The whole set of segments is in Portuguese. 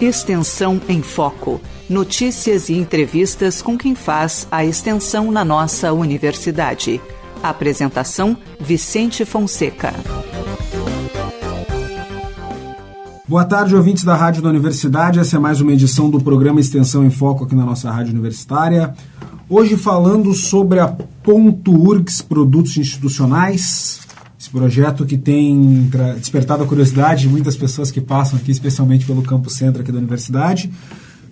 Extensão em Foco. Notícias e entrevistas com quem faz a extensão na nossa universidade. Apresentação: Vicente Fonseca. Boa tarde, ouvintes da Rádio da Universidade. Essa é mais uma edição do programa Extensão em Foco aqui na nossa Rádio Universitária. Hoje falando sobre a Ponto URGS Produtos Institucionais, esse projeto que tem despertado a curiosidade de muitas pessoas que passam aqui, especialmente pelo campo centro aqui da universidade.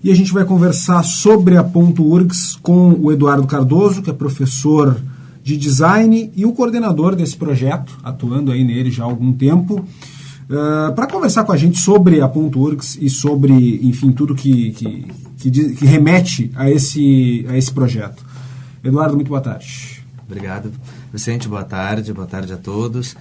E a gente vai conversar sobre a Ponto URGS com o Eduardo Cardoso, que é professor de design e o coordenador desse projeto, atuando aí nele já há algum tempo. Uh, para conversar com a gente sobre a Ponto URGS e sobre, enfim, tudo que, que, que, que remete a esse, a esse projeto. Eduardo, muito boa tarde. Obrigado. Vicente, boa tarde, boa tarde a todos.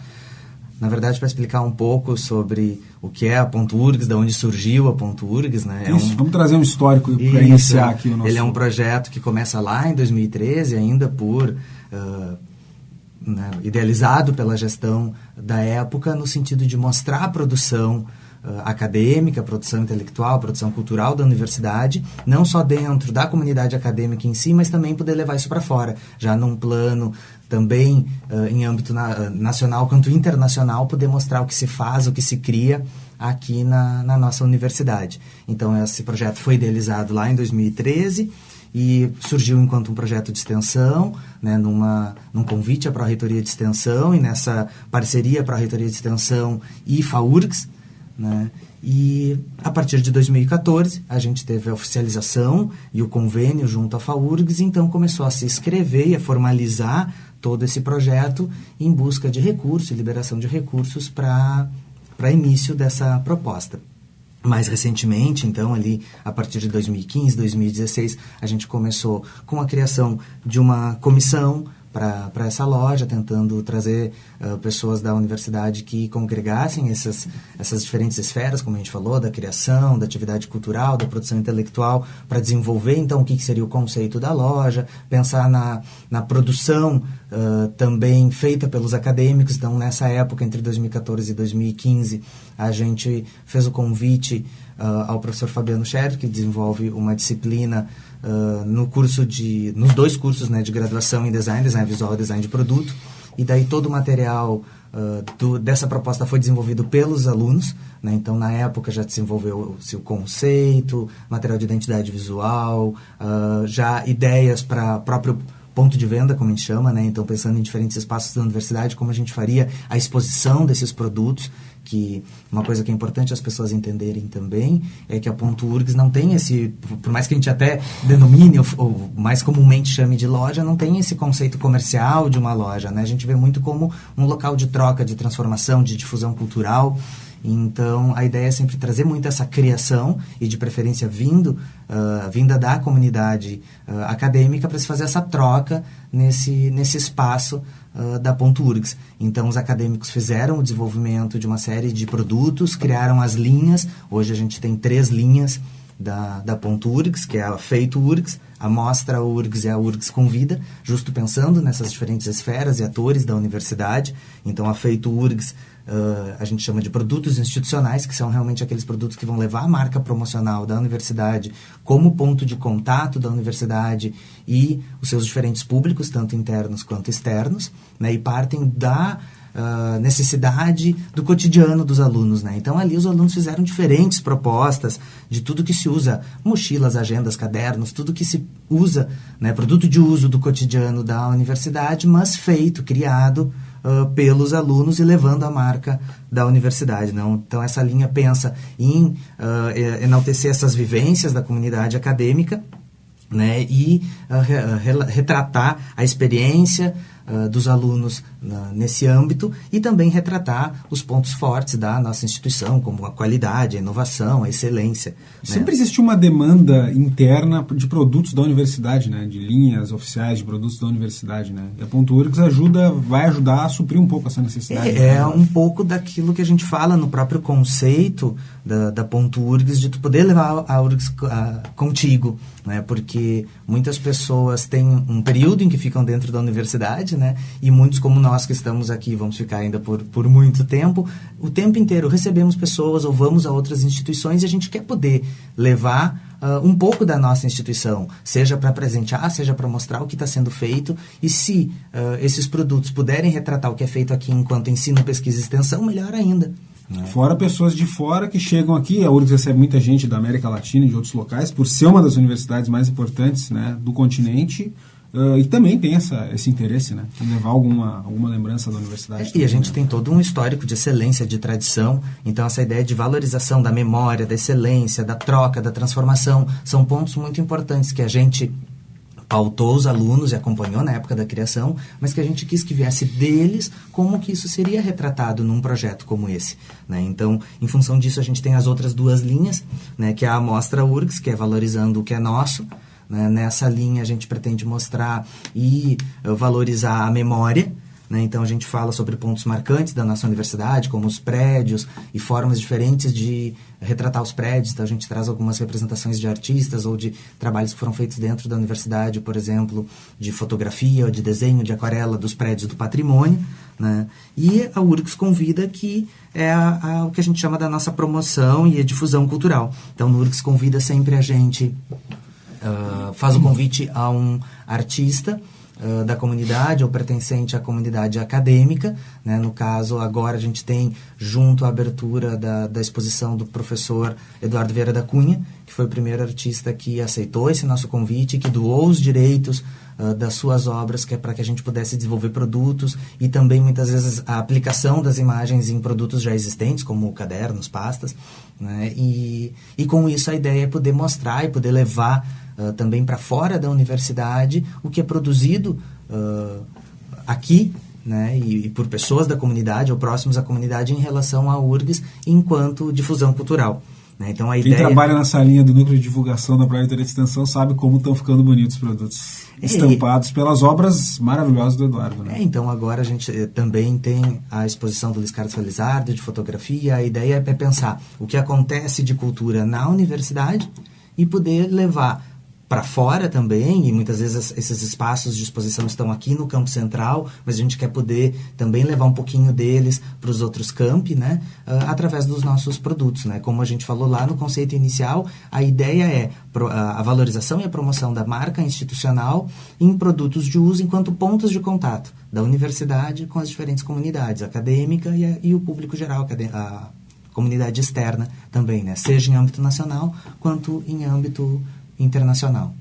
Na verdade, para explicar um pouco sobre o que é a Ponto URGS, de onde surgiu a Ponto URGS, né? É Isso, um... vamos trazer um histórico para iniciar aqui o nosso... Ele é um projeto que começa lá em 2013, ainda por... Uh, né, idealizado pela gestão da época, no sentido de mostrar a produção uh, acadêmica, produção intelectual, produção cultural da universidade, não só dentro da comunidade acadêmica em si, mas também poder levar isso para fora, já num plano também uh, em âmbito na, nacional quanto internacional, poder mostrar o que se faz, o que se cria aqui na, na nossa universidade. Então, esse projeto foi idealizado lá em 2013 e surgiu enquanto um projeto de extensão, né, numa, num convite para a Reitoria de Extensão e nessa parceria para a Reitoria de Extensão e FAURGS, né, e a partir de 2014 a gente teve a oficialização e o convênio junto à FAURGS, então começou a se escrever e a formalizar todo esse projeto em busca de recursos liberação de recursos para início dessa proposta. Mais recentemente, então, ali a partir de 2015, 2016, a gente começou com a criação de uma comissão para essa loja, tentando trazer uh, pessoas da universidade que congregassem essas, essas diferentes esferas, como a gente falou, da criação, da atividade cultural, da produção intelectual, para desenvolver então o que, que, seria o conceito da loja, pensar na, na produção uh, também feita pelos acadêmicos. Então, nessa época, entre 2014 e 2015, a gente fez o convite uh, ao professor Fabiano Scher, que desenvolve uma disciplina uh, no curso de, nos dois cursos né, de graduação em design, design visual e design de produto. E daí todo o material uh, do, dessa proposta foi desenvolvido pelos alunos. Né? Então, na época, já desenvolveu-se o conceito, material de identidade visual, já ideias para próprio ponto de venda, como a gente chama, né? Então, pensando em diferentes espaços da universidade, como a gente faria a exposição desses produtos que uma coisa que é importante as pessoas entenderem também é que a Ponto URGS não tem esse, por mais que a gente até denomine ou, ou, mais comumente chame de loja, não tem esse conceito comercial de uma loja, né? A gente vê muito como um local de troca, de transformação, de difusão cultural. Então, a ideia é sempre trazer muito essa criação e, de preferência, vindo, uh, vinda da comunidade uh, acadêmica para se fazer essa troca nesse, nesse espaço uh, da Ponto URGS. Então, os acadêmicos fizeram o desenvolvimento de uma série de produtos, criaram as linhas. Hoje a gente tem três linhas da, da Ponto URGS, que é a Feito URGS, a Mostra URGS e a URGS Convida, justo pensando nessas diferentes esferas e atores da universidade. Então, a Feito URGS Uh, a gente chama de produtos institucionais, que são realmente aqueles produtos que vão levar a marca promocional da universidade como ponto de contato da universidade e os seus diferentes públicos, tanto internos quanto externos, né, e partem da uh, necessidade do cotidiano dos alunos. Né? Então, ali os alunos fizeram diferentes propostas de tudo que se usa, mochilas, agendas, cadernos, tudo que se usa, né, produto de uso do cotidiano da universidade, mas feito, criado uh, pelos alunos e levando a marca da universidade. Não? Então, essa linha pensa em uh, enaltecer essas vivências da comunidade acadêmica né, e uh, retratar a experiência uh, dos alunos uh, nesse âmbito e também retratar os pontos fortes da nossa instituição, como a qualidade, a inovação, a excelência. Né? Sempre né? existiu uma demanda interna de produtos da universidade, né, de linhas oficiais de produtos da universidade. Né? E a Ponto URGS ajuda, vai ajudar a suprir um pouco essa necessidade. É, é um pouco daquilo que a gente fala no próprio conceito da, da Ponto URGS, de tu poder levar a URGS a, contigo, né? porque muitas pessoas têm um período em que ficam dentro da universidade, né? E muitos como nós que estamos aqui, vamos ficar ainda por, por muito tempo, o tempo inteiro recebemos pessoas ou vamos a outras instituições e a gente quer poder levar uh, um pouco da nossa instituição, seja para presentear, seja para mostrar o que está sendo feito. E se uh, esses produtos puderem retratar o que é feito aqui enquanto ensino, pesquisa e extensão, melhor ainda. Né? Fora pessoas de fora que chegam aqui, a URGS recebe muita gente da América Latina e de outros locais, por ser uma das universidades mais importantes né, do continente. Uh, e também tem essa, esse interesse, né? Em levar alguma, alguma lembrança da universidade. É, e a gente né? tem todo um histórico de excelência, de tradição. Então, essa ideia de valorização da memória, da excelência, da troca, da transformação, são pontos muito importantes que a gente pautou os alunos e acompanhou na época da criação, mas que a gente quis que viesse deles como que isso seria retratado num projeto como esse. Né? Então, em função disso, a gente tem as outras duas linhas, né? que é a Amostra URGS, que é valorizando o que é nosso, né? Nessa linha, a gente pretende mostrar e uh, valorizar a memória, né? Então a gente fala sobre pontos marcantes da nossa universidade, como os prédios e formas diferentes de retratar os prédios. Então a gente traz algumas representações de artistas ou de trabalhos que foram feitos dentro da universidade, por exemplo, de fotografia, de desenho, de aquarela dos prédios do patrimônio. Né? E a URGS convida que é a, a, o que a gente chama da nossa promoção e a difusão cultural. Então, o URGS convida sempre a gente, uh, faz o convite a um artista uh, da comunidade ou pertencente à comunidade acadêmica. Né? No caso, agora a gente tem, junto à abertura da, da exposição do professor Eduardo Vieira da Cunha, que foi o primeiro artista que aceitou esse nosso convite, que doou os direitos uh, das suas obras, que é para que a gente pudesse desenvolver produtos e também, muitas vezes, a aplicação das imagens em produtos já existentes, como cadernos, pastas. Né? E, e com isso a ideia é poder mostrar e poder levar uh, também para fora da universidade o que é produzido uh, aqui né, e, e, por pessoas da comunidade ou próximos à comunidade em relação à URGS enquanto difusão cultural. Né? Então, a Quem ideia... trabalha nessa linha do núcleo de divulgação da Private de Extensão sabe como estão ficando bonitos os produtos é, estampados pelas obras maravilhosas do Eduardo. Né? É, então agora a gente eh, também tem a exposição do Luiz Carlos Felizardo de fotografia. A ideia é pensar o que acontece de cultura na universidade e poder levar para fora também, e muitas vezes esses espaços de exposição estão aqui no campo central, mas a gente quer poder também levar um pouquinho deles para os outros campi, né, uh, através dos nossos produtos, né, como a gente falou lá no conceito inicial, a ideia é a valorização e a promoção da marca institucional em produtos de uso enquanto pontos de contato da universidade com as diferentes comunidades, acadêmica e, a, e o público geral, a comunidade externa também, né, seja em âmbito nacional quanto em âmbito internacional.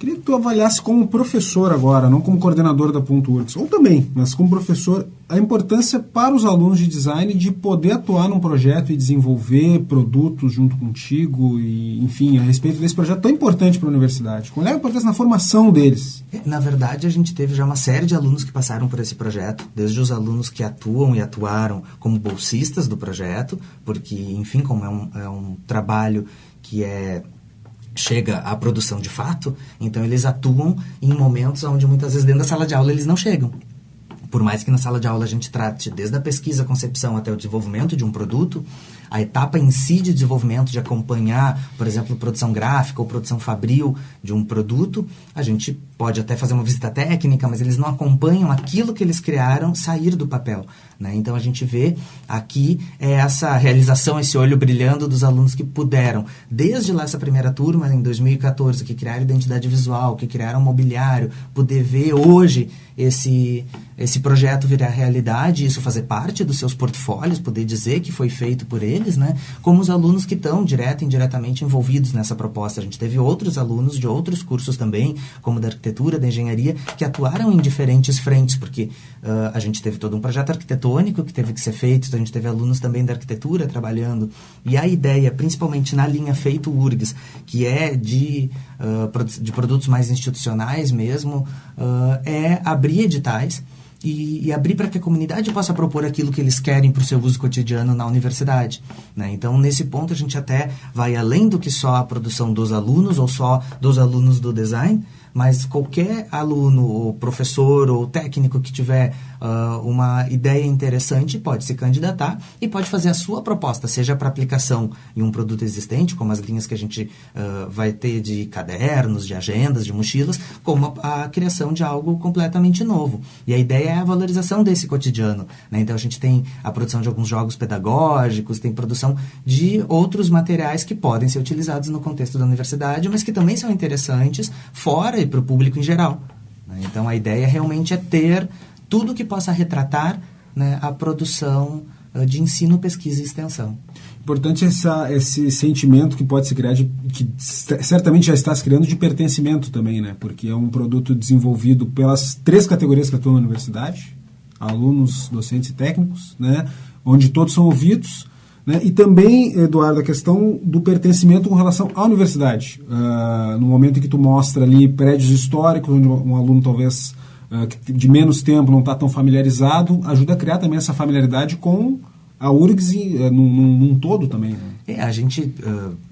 Queria que tu avaliasse como professor agora, não como coordenador da Ponto Works, ou também, mas como professor, a importância para os alunos de design de poder atuar num projeto e desenvolver produtos junto contigo e, enfim, a respeito desse projeto tão importante para a universidade. Qual é a importância na formação deles? Na verdade, a gente teve já uma série de alunos que passaram por esse projeto, desde os alunos que atuam e atuaram como bolsistas do projeto, porque, enfim, como é um, é um trabalho que é chega à produção de fato, então eles atuam em momentos onde muitas vezes dentro da sala de aula eles não chegam. Por mais que na sala de aula a gente trate desde a pesquisa, a concepção até o desenvolvimento de um produto, a etapa em si de desenvolvimento, de acompanhar, por exemplo, produção gráfica ou produção fabril de um produto, a gente pode até fazer uma visita técnica, mas eles não acompanham aquilo que eles criaram sair do papel. Né? Então a gente vê aqui é essa realização, esse olho brilhando dos alunos que puderam, desde lá essa primeira turma, em 2014, que criaram identidade visual, que criaram mobiliário, poder ver hoje esse, esse projeto virar realidade, isso fazer parte dos seus portfólios, poder dizer que foi feito por né? como os alunos que estão direto e indiretamente envolvidos nessa proposta. A gente teve outros alunos de outros cursos também, como da arquitetura, da engenharia, que atuaram em diferentes frentes, porque uh, a gente teve todo um projeto arquitetônico arquitetônico que teve que ser feito, então a gente teve alunos também da arquitetura trabalhando. E a ideia, principalmente na linha feito URGS, que é de, uh, de produtos mais institucionais mesmo, uh, é abrir editais e, e, abrir para que a comunidade possa propor aquilo que eles querem para o seu uso cotidiano na universidade. Né? Então, nesse ponto, a gente até vai além do que só a produção dos alunos ou só dos alunos do design, mas qualquer aluno, ou professor ou técnico que tiver uh, uma ideia interessante, pode se candidatar e pode fazer a sua proposta, seja para aplicação em um produto existente, como as linhas que a gente uh, vai ter de cadernos, de agendas, de mochilas, como a, a, criação de algo completamente novo. E a ideia é a valorização desse cotidiano. Né? Então a gente tem a produção de alguns jogos pedagógicos, tem produção de outros materiais que podem ser utilizados no contexto da universidade, mas que também são interessantes fora e para o público em geral. Né? Então a ideia realmente é ter tudo que possa retratar né, a produção uh, de ensino, pesquisa e extensão. Importante essa, esse sentimento que pode se criar, de, que certamente já está se criando, de pertencimento também, né? Porque é um produto desenvolvido pelas três categorias que atuam na universidade, alunos, docentes e técnicos, né? Onde todos são ouvidos, né? E também, Eduardo, a questão do pertencimento com relação à universidade. Uh, no momento em que tu mostra ali prédios históricos, onde um aluno talvez de menos tempo não está tão familiarizado, ajuda a criar também essa familiaridade com a URGS uh, num, num, num, todo também. Né? É, a gente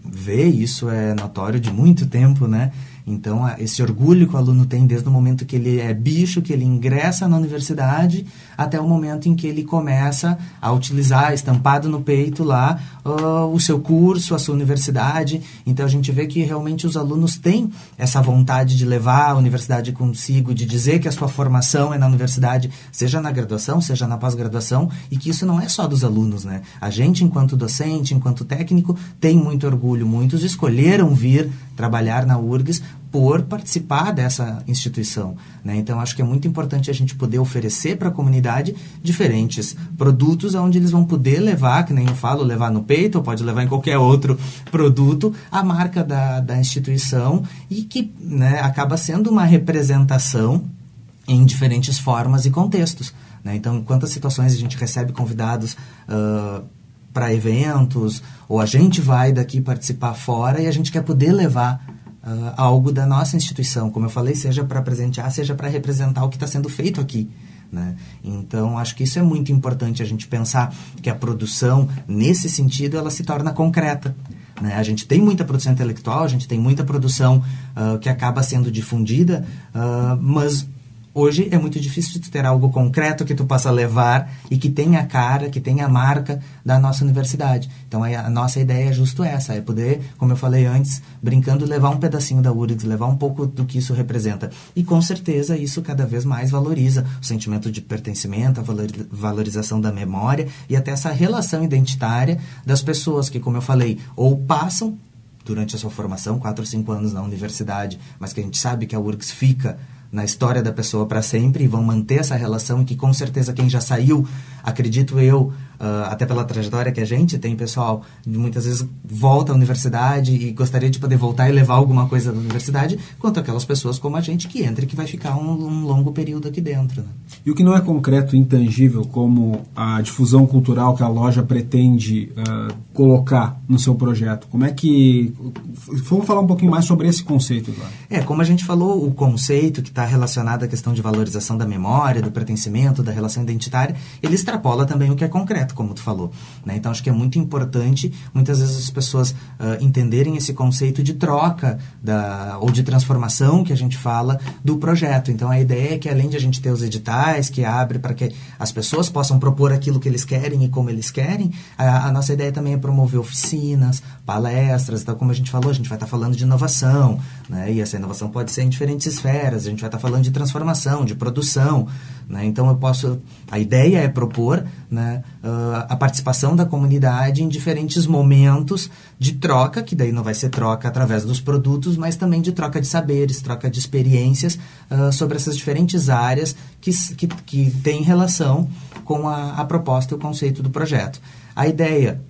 vê, isso é notório de muito tempo, né? Então, esse orgulho que o aluno tem desde o momento que ele é bicho, que ele ingressa na universidade, até o momento em que ele começa a utilizar estampado no peito lá uh, o seu curso, a sua universidade. Então, a gente vê que realmente os alunos têm essa vontade de levar a universidade consigo, de dizer que a sua formação é na universidade, seja na graduação, seja na pós-graduação, e que isso não é só dos alunos, né? A gente, enquanto docente, enquanto técnico, tem muito orgulho. Muitos escolheram vir trabalhar na URGS por participar dessa instituição. Né? Então, acho que é muito importante a gente poder oferecer para a comunidade diferentes produtos onde eles vão poder levar, que nem eu falo, levar no peito, ou pode levar em qualquer outro produto, a marca da, da instituição e que né, acaba sendo uma representação em diferentes formas e contextos. Né? Então, em quantas situações a gente recebe convidados uh, para eventos, ou a gente vai daqui participar fora e a gente quer poder levar uh, algo da nossa instituição, como eu falei, seja para presentear, seja para representar o que está sendo feito aqui. Né? Então, acho que isso é muito importante a gente pensar que a produção, nesse sentido, ela se torna concreta. Né? A gente tem muita produção intelectual, a gente tem muita produção uh, que acaba sendo difundida, uh, mas Hoje é muito difícil de ter algo concreto que tu possa levar e que tenha a cara, que tenha a marca da nossa universidade. Então a nossa ideia é justo essa, é poder, como eu falei antes, brincando, levar um pedacinho da URGS, levar um pouco do que isso representa. E com certeza isso cada vez mais valoriza o sentimento de pertencimento, a valorização da memória e até essa relação identitária das pessoas que, como eu falei, ou passam durante a sua formação, quatro ou cinco anos na universidade, mas que a gente sabe que a URGS fica na história da pessoa para sempre e vão manter essa relação que com certeza quem já saiu, acredito eu, uh, até pela trajetória que a gente tem, pessoal, muitas vezes volta à universidade e gostaria de poder voltar e levar alguma coisa da universidade, quanto aquelas pessoas como a gente que entra e que vai ficar um, um longo período aqui dentro. Né? E o que não é concreto e intangível, como a difusão cultural que a loja pretende uh, colocar no seu projeto, como é que... Vamos falar um pouquinho mais sobre esse conceito agora. É, como a gente falou, o conceito que está relacionado à questão de valorização da memória, do pertencimento, da relação identitária, ele extrapola também o que é concreto como tu falou. Né? Então, acho que é muito importante, muitas vezes, as pessoas uh, entenderem esse conceito de troca da, ou de transformação que a gente fala do projeto. Então, a ideia é que, além de a gente ter os editais que abre para que as pessoas possam propor aquilo que eles querem e como eles querem, a, a nossa ideia também é promover oficinas, palestras, então, como a gente falou, a gente vai estar tá falando de inovação, né? e essa inovação pode ser em diferentes esferas, a gente vai estar tá falando de transformação, de produção, né? Então eu posso, a ideia é propor né, uh, a participação da comunidade em diferentes momentos de troca, que daí não vai ser troca através dos produtos, mas também de troca de saberes, troca de experiências uh, sobre essas diferentes áreas que, que, que têm relação com a, a proposta e o conceito do projeto. A ideia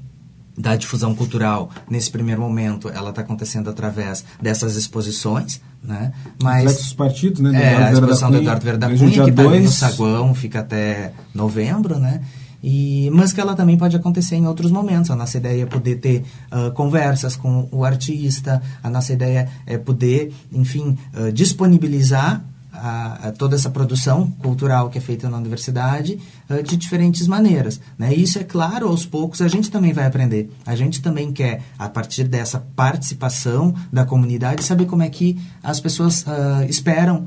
da difusão cultural nesse primeiro momento ela está acontecendo através dessas exposições né? Mas os partidos né é, a exposição do Eduardo Vera da Cunha que está no saguão fica até novembro né e, mas que ela também pode acontecer em outros momentos. A nossa ideia é poder ter uh, conversas com o artista, a nossa ideia é poder, enfim, uh, disponibilizar a, a toda essa produção cultural que é feita na universidade uh, de diferentes maneiras. Né? Isso, é claro, aos poucos a gente também vai aprender. A gente também quer, a partir dessa participação da comunidade, saber como é que as pessoas esperam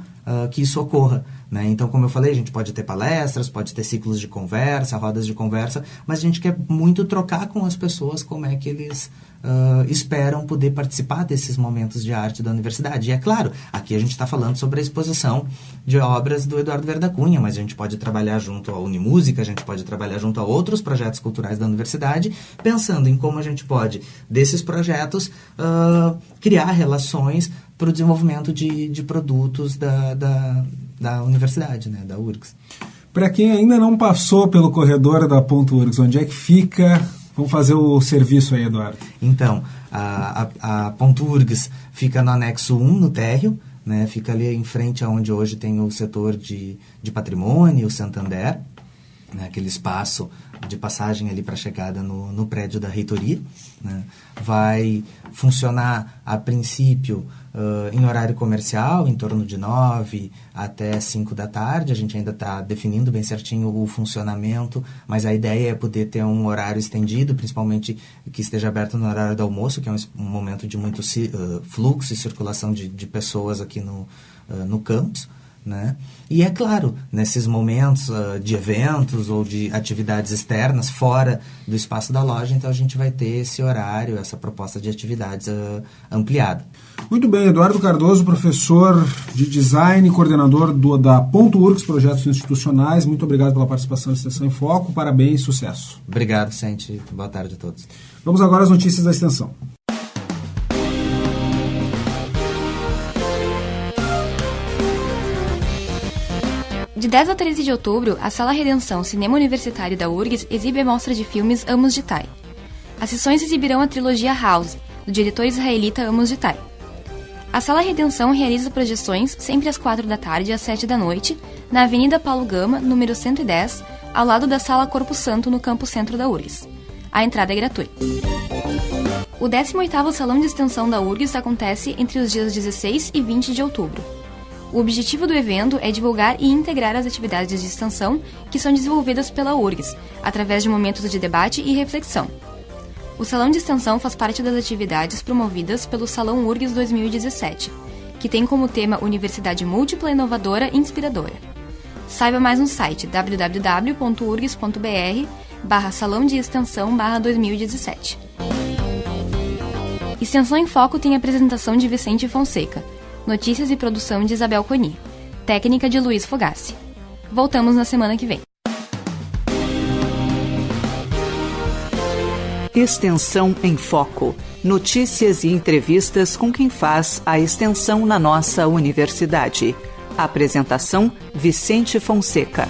que isso ocorra. Né? Então, como eu falei, a gente pode ter palestras, pode ter ciclos de conversa, rodas de conversa, mas a gente quer muito trocar com as pessoas como é que eles uh, esperam poder participar desses momentos de arte da universidade. E é claro, aqui a gente está falando sobre a exposição de obras do Eduardo Verda Cunha, mas a gente pode trabalhar junto à Unimúsica, a gente pode trabalhar junto a outros projetos culturais da universidade, pensando em como a gente pode, desses projetos, uh, criar relações para o desenvolvimento de, de produtos da, da, da universidade, né, da URGS. Para quem ainda não passou pelo corredor da Ponto URGS, onde é que fica? Vamos fazer o serviço aí, Eduardo. Então, a, a, a Ponto URGS fica no anexo 1, no térreo, né, fica ali em frente aonde hoje tem o setor de, de patrimônio, o Santander, né, aquele espaço de passagem ali para a chegada no, no prédio da reitoria. Né? Vai funcionar a princípio uh, em horário comercial, em torno de 9 até 5 da tarde. A gente ainda está definindo bem certinho o funcionamento, mas a ideia é poder ter um horário estendido, principalmente que esteja aberto no horário do almoço, que é um, um momento de muito uh, fluxo e circulação de, de pessoas aqui no, uh, no campus. Né? E é claro, nesses momentos uh, de eventos ou de atividades externas fora do espaço da loja, então a gente vai ter esse horário, essa proposta de atividades uh, ampliada. Muito bem, Eduardo Cardoso, professor de design, coordenador do, da Ponto Urcs Projetos Institucionais. Muito obrigado pela participação na Extensão em Foco. Parabéns e sucesso. Obrigado, Sente. Boa tarde a todos. Vamos agora às notícias da extensão. De 10 a 13 de outubro, a Sala Redenção Cinema Universitário da URGS exibe a mostra de filmes Amos de Tai. As sessões exibirão a trilogia House, do diretor israelita Amos de Tai. A Sala Redenção realiza projeções sempre às 4 da tarde e às 7 da noite, na Avenida Paulo Gama, número 110, ao lado da Sala Corpo Santo, no campo centro da URGS. A entrada é gratuita. O 18º Salão de Extensão da URGS acontece entre os dias 16 e 20 de outubro. O objetivo do evento é divulgar e integrar as atividades de extensão que são desenvolvidas pela URGS, através de momentos de debate e reflexão. O Salão de Extensão faz parte das atividades promovidas pelo Salão URGS 2017, que tem como tema Universidade Múltipla, Inovadora e Inspiradora. Saiba mais no site www.urgs.br barra Salão de Extensão barra 2017. Extensão em Foco tem apresentação de Vicente Fonseca, Notícias e produção de Isabel Coni. Técnica de Luiz Fogassi. Voltamos na semana que vem. Extensão em Foco. Notícias e entrevistas com quem faz a extensão na nossa universidade. Apresentação: Vicente Fonseca.